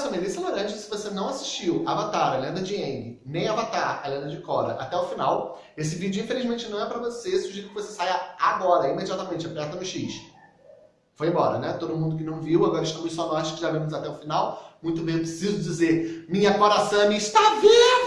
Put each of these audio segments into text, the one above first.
sou Melissa Laranja, se você não assistiu Avatar, a Lenda de Aang, nem Avatar, a Lenda de Korra, até o final, esse vídeo infelizmente não é pra você, sugiro que você saia agora, imediatamente, aperta no X. Foi embora, né? Todo mundo que não viu, agora estamos só nós que já vimos até o final. Muito bem, preciso dizer, minha coração está viva!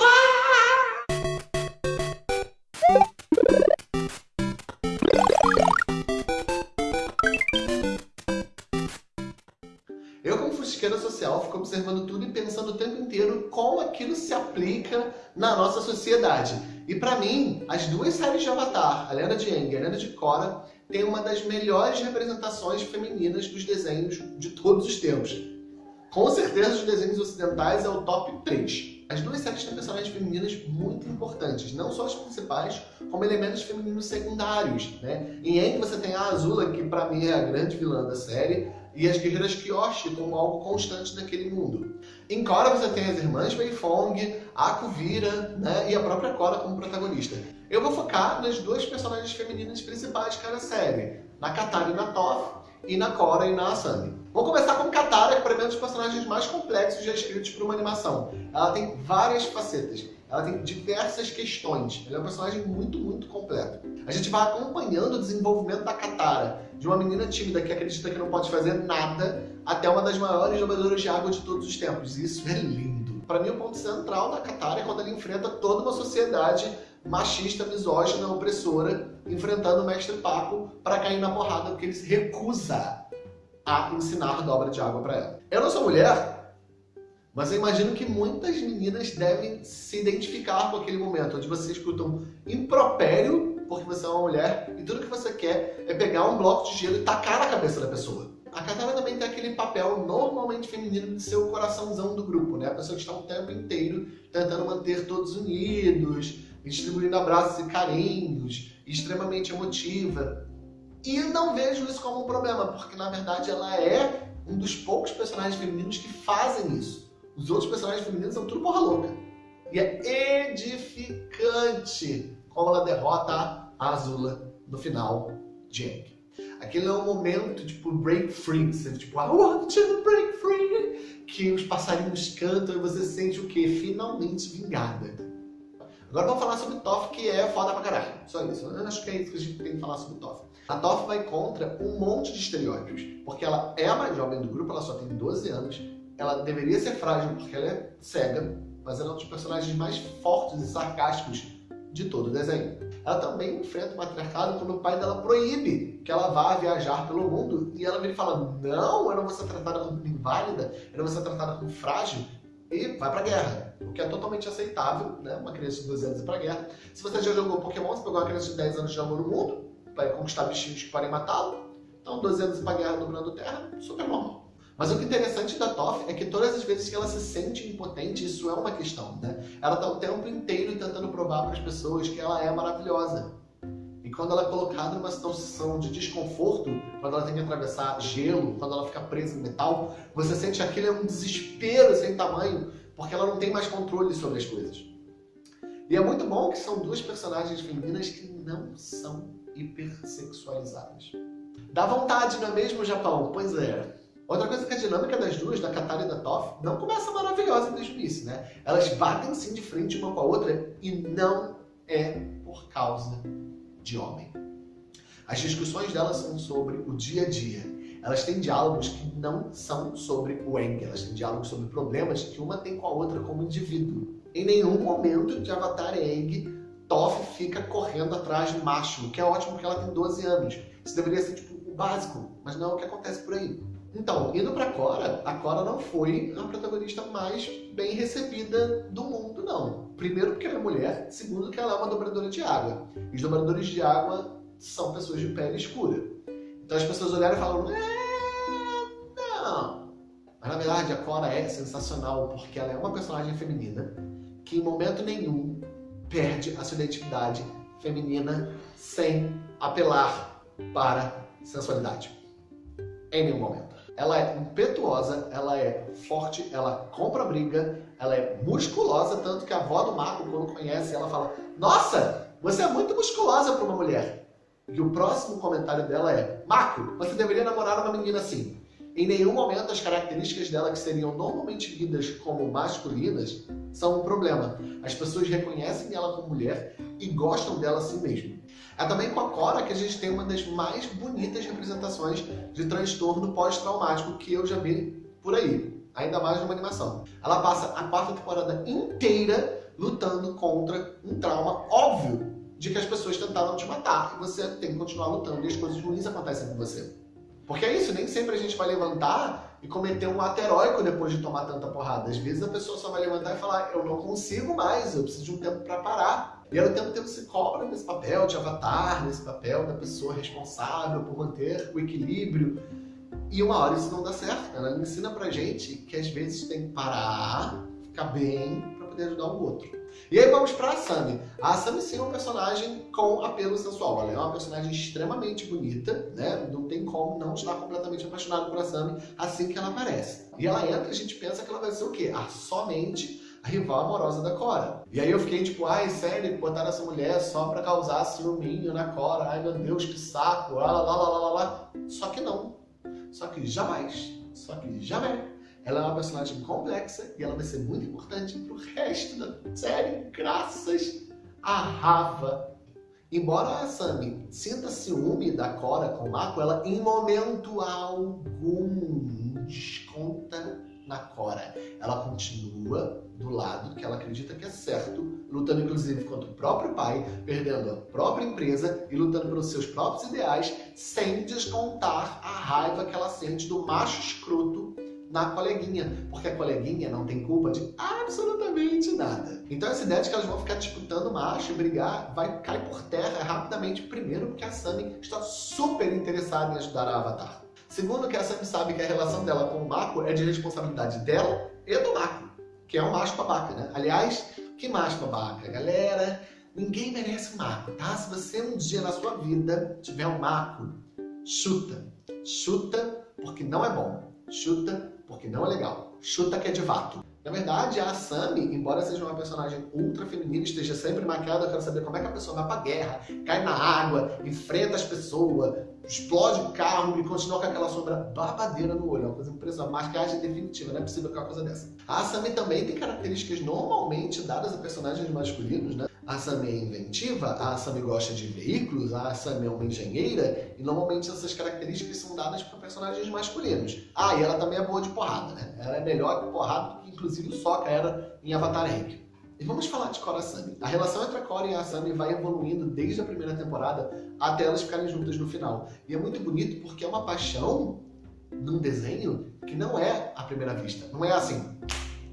Aquilo se aplica na nossa sociedade. E para mim, as duas séries de Avatar, a Lenda de Aang e a Lenda de Korra, tem uma das melhores representações femininas dos desenhos de todos os tempos. Com certeza, os desenhos ocidentais é o top 3. As duas séries têm personagens femininas muito importantes, não só as principais, como elementos femininos secundários. Né? Em Aang você tem a Azula, que para mim é a grande vilã da série, e as guerreiras Kyoshi como algo constante naquele mundo. Em Korra você tem as irmãs Beifong, a Kuvira né, e a própria Korra como protagonista. Eu vou focar nas duas personagens femininas principais de cada série, na Katara e na Toph, e na Korra e na Asami. Vou começar com Katara, que para mim é um dos personagens mais complexos já escritos para uma animação. Ela tem várias facetas, ela tem diversas questões, ela é um personagem muito, muito completo. A gente vai acompanhando o desenvolvimento da Katara, de uma menina tímida que acredita que não pode fazer nada, até uma das maiores jogadoras de água de todos os tempos. Isso é lindo. Para mim, o ponto central da Katara é quando ela enfrenta toda uma sociedade machista, misógina, opressora, enfrentando o mestre Paco para cair na porrada, porque ele se recusa a ensinar dobra de água para ela. Eu não sou mulher, mas eu imagino que muitas meninas devem se identificar com aquele momento, onde você escuta um impropério porque você é uma mulher e tudo que você quer é pegar um bloco de gelo e tacar na cabeça da pessoa. A Katara também tem aquele papel normalmente feminino de ser o coraçãozão do grupo, né? A pessoa que está o tempo inteiro tentando manter todos unidos, distribuindo abraços e carinhos, extremamente emotiva. E não vejo isso como um problema, porque na verdade ela é um dos poucos personagens femininos que fazem isso. Os outros personagens femininos são tudo porra louca. E é edificante como ela derrota a Azula no final de Aang. Aquele é um momento, tipo, break free, tipo, I want to break free, que os passarinhos cantam e você sente o quê? Finalmente vingada. Agora vamos falar sobre Toff, que é foda pra caralho. Só isso. Eu acho que é isso que a gente tem que falar sobre Toff. A Toff vai contra um monte de estereótipos, porque ela é a mais jovem do grupo, ela só tem 12 anos, ela deveria ser frágil porque ela é cega, mas ela é um dos personagens mais fortes e sarcásticos de todo o desenho. Ela também enfrenta o matriarcado quando o pai dela proíbe que ela vá viajar pelo mundo e ela vem falando, não, eu não vou ser tratada como inválida, eu não vou ser tratada como frágil e vai pra guerra, o que é totalmente aceitável, né? Uma criança de 12 anos ir pra guerra. Se você já jogou Pokémon, você pegou uma criança de 10 anos e jogou no mundo, vai conquistar bichinhos que podem matá-lo, então 12 anos ir pra guerra Grande Terra, super normal. Mas o que é interessante da Toff é que todas as vezes que ela se sente impotente, isso é uma questão, né? Ela está o tempo inteiro tentando provar para as pessoas que ela é maravilhosa. Quando ela é colocada numa situação de desconforto, quando ela tem que atravessar gelo, quando ela fica presa em metal, você sente que aquilo é um desespero sem tamanho, porque ela não tem mais controle sobre as coisas. E é muito bom que são duas personagens femininas que não são hipersexualizadas. Dá vontade, não é mesmo, Japão? Pois é. Outra coisa é que a dinâmica das duas, da Katara e da Toph, não começa maravilhosa desde o início, né? Elas batem sim de frente uma com a outra e não é por causa de homem. As discussões delas são sobre o dia a dia. Elas têm diálogos que não são sobre o Eng, elas têm diálogos sobre problemas que uma tem com a outra como indivíduo. Em nenhum momento de Avatar Eng, Toph fica correndo atrás do macho, o que é ótimo porque ela tem 12 anos. Isso deveria ser tipo o básico, mas não é o que acontece por aí. Então, indo pra Cora, a Cora não foi a protagonista mais bem recebida do mundo, não. Primeiro porque ela é mulher, segundo que ela é uma dobradora de água. E os dobradores de água são pessoas de pele escura. Então as pessoas olharam e falaram, é, não. Mas na verdade a Cora é sensacional porque ela é uma personagem feminina que em momento nenhum perde a sua identidade feminina sem apelar para sensualidade. Em nenhum momento. Ela é impetuosa, ela é forte, ela compra briga, ela é musculosa, tanto que a avó do Marco, quando conhece, ela fala Nossa, você é muito musculosa para uma mulher. E o próximo comentário dela é Marco, você deveria namorar uma menina assim. Em nenhum momento as características dela que seriam normalmente lidas como masculinas são um problema. As pessoas reconhecem ela como mulher e gostam dela assim mesmo. É também com a Cora que a gente tem uma das mais bonitas representações de transtorno pós-traumático que eu já vi por aí, ainda mais numa animação. Ela passa a quarta temporada inteira lutando contra um trauma óbvio de que as pessoas tentaram te matar e você tem que continuar lutando e as coisas ruins acontecem com você. Porque é isso, nem sempre a gente vai levantar e cometer um ato heróico depois de tomar tanta porrada. Às vezes a pessoa só vai levantar e falar, eu não consigo mais, eu preciso de um tempo para parar. E ao tempo que você cobra nesse papel de avatar, nesse papel da pessoa responsável por manter o equilíbrio. E uma hora isso não dá certo. Ela ensina pra gente que às vezes tem que parar, ficar bem, para poder ajudar o outro. E aí vamos para a Asami. A Asami sim é um personagem com apelo sensual. Ela é uma personagem extremamente bonita, né? Não tem como não estar completamente apaixonado por Asami assim que ela aparece. E ela entra e a gente pensa que ela vai ser o quê? A somente a rival amorosa da Cora. E aí eu fiquei tipo, ai, sério, botaram essa mulher só pra causar ciúminho na Cora. Ai, meu Deus, que saco. Lá, lá, lá, lá, lá, lá. Só que não. Só que jamais. Só que jamais ela é uma personagem complexa e ela vai ser muito importante pro resto da série, graças a Rafa. Embora a Sami sinta ciúme da Cora com o Mako, ela em momento algum desconta na Cora. Ela continua do lado que ela acredita que é certo, lutando inclusive contra o próprio pai, perdendo a própria empresa e lutando pelos seus próprios ideais, sem descontar a raiva que ela sente do macho escroto na coleguinha, porque a coleguinha não tem culpa de absolutamente nada. Então essa ideia de que elas vão ficar disputando macho e brigar vai cair por terra rapidamente, primeiro porque a Sami está super interessada em ajudar a Avatar. Segundo que a Sami sabe que a relação dela com o Mako é de responsabilidade dela e do Mako, que é um macho babaca, né? Aliás, que macho babaca, galera? Ninguém merece um Mako, tá? Se você um dia na sua vida tiver um Mako, chuta. Chuta porque não é bom. Chuta porque não é legal. Chuta que é de vato. Na verdade, a Asami, embora seja uma personagem ultra feminina, esteja sempre maquiada, eu quero saber como é que a pessoa vai pra guerra, cai na água, enfrenta as pessoas, explode o carro e continua com aquela sombra babadeira no olho. É uma coisa impressionante. Maquiagem definitiva, não é possível que uma coisa dessa. A Asami também tem características normalmente dadas a personagens masculinos, né? A Asami é inventiva, a Asami gosta de veículos, a Asami é uma engenheira, e normalmente essas características são dadas para personagens masculinos. Ah, e ela também é boa de porrada, né? Ela é melhor de porrada do que inclusive o Sokka era em Avatar Rank. E vamos falar de Korra Asami. A relação entre a Korra e a Asami vai evoluindo desde a primeira temporada até elas ficarem juntas no final. E é muito bonito porque é uma paixão num desenho que não é à primeira vista. Não é assim,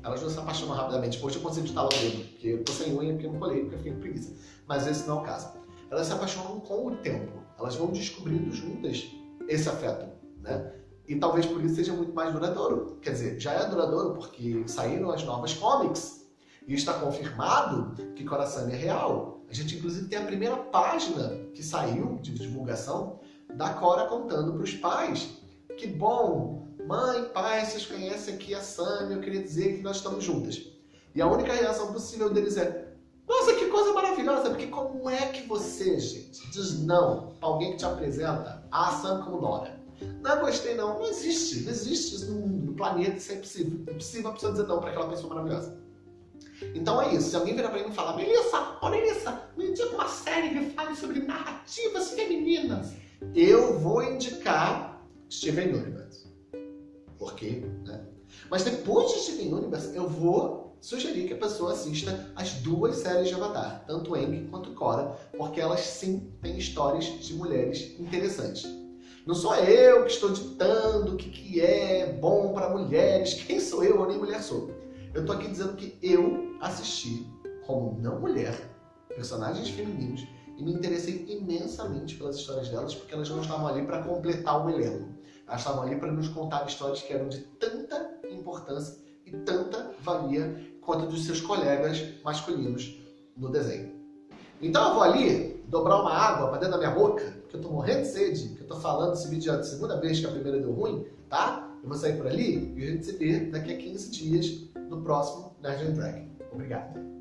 elas não se apaixonam rapidamente. Depois eu consigo estalar o dedo, porque eu tô sem unha, porque eu não colei, porque eu fiquei com preguiça. Mas esse não é o caso. Elas se apaixonam com o tempo. Elas vão descobrindo juntas esse afeto, né? E talvez por isso seja muito mais duradouro. Quer dizer, já é duradouro porque saíram as novas comics e está confirmado que Coração é real. A gente inclusive tem a primeira página que saiu de divulgação da Cora contando para os pais que bom, Mãe, pai, vocês conhecem aqui a Sam, eu queria dizer que nós estamos juntas. E a única reação possível deles é nossa, que coisa maravilhosa, porque como é que você, gente, diz não pra alguém que te apresenta a Sam como Nora? Não gostei não, não existe, não existe isso no, no planeta, isso é impossível. É impossível a pessoa dizer não para aquela pessoa maravilhosa. Então é isso, se alguém virar pra mim e falar, Melissa, ó Melissa, me indica uma série que fale sobre narrativas femininas. Eu vou indicar Steven Universe. Por quê? Né? Mas depois de Steven Universe, eu vou sugerir que a pessoa assista as duas séries de Avatar, tanto Aang quanto Korra, porque elas sim têm histórias de mulheres interessantes. Não sou eu que estou ditando o que, que é bom para mulheres, quem sou eu ou nem mulher sou. Eu estou aqui dizendo que eu assisti, como não mulher, personagens femininos e me interessei imensamente pelas histórias delas, porque elas não estavam ali para completar o elenco. Elas estavam ali para nos contar histórias que eram de tanta importância e tanta valia quanto dos seus colegas masculinos no desenho. Então eu vou ali dobrar uma água para dentro da minha boca, porque eu estou morrendo de sede, que eu estou falando esse vídeo já a segunda vez que a primeira deu ruim, tá? Eu vou sair por ali e a gente se vê daqui a 15 dias no próximo Nerd Dragon. Obrigado.